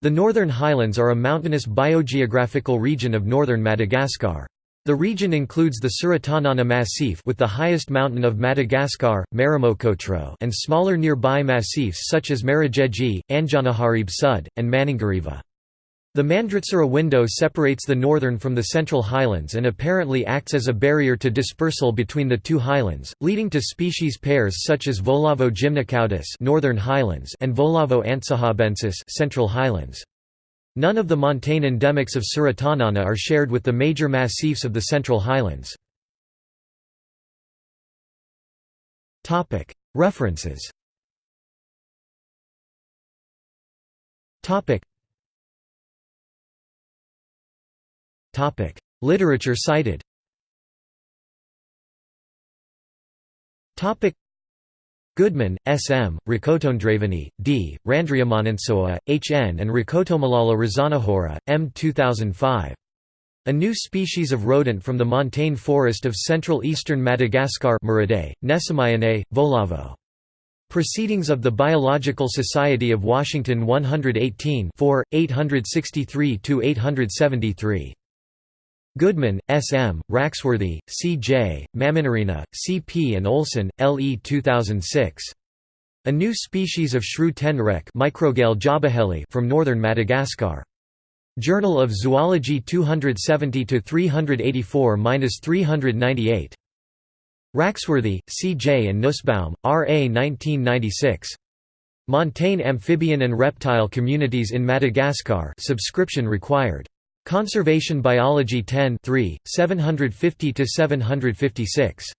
The Northern Highlands are a mountainous biogeographical region of northern Madagascar. The region includes the Tsaratanana Massif with the highest mountain of Madagascar, Maromokotro and smaller nearby massifs such as Marojejy, Anjanaharibe Sud, and Manongarivo. The Mandritsara window separates the northern from the central highlands and apparently acts as a barrier to dispersal between the two highlands, leading to species pairs such as Voalavo gymnocaudus northern highlands and Voalavo antsahabensis central highlands. None of the montane endemics of Tsaratanana are shared with the major massifs of the Central Highlands. References Literature cited Goodman, S. M., Rakotondravony, D., Randriamanantsoa, H. N. and Rakotomalala Razanahoera, M. 2005. A new species of rodent from the montane forest of central eastern Madagascar Muridae, Voalavo. Proceedings of the Biological Society of Washington 118 863–873. Goodman, S. M., Raxworthy, C. J., Maminirina, C. P. and Olson, L. E. 2006. A new species of shrew tenrec from northern Madagascar. Journal of Zoology 270–384–398. Raxworthy, C. J. and Nussbaum, R. A. 1996. Montane amphibian and reptile communities in Madagascar subscription required. Conservation Biology 10 750–756.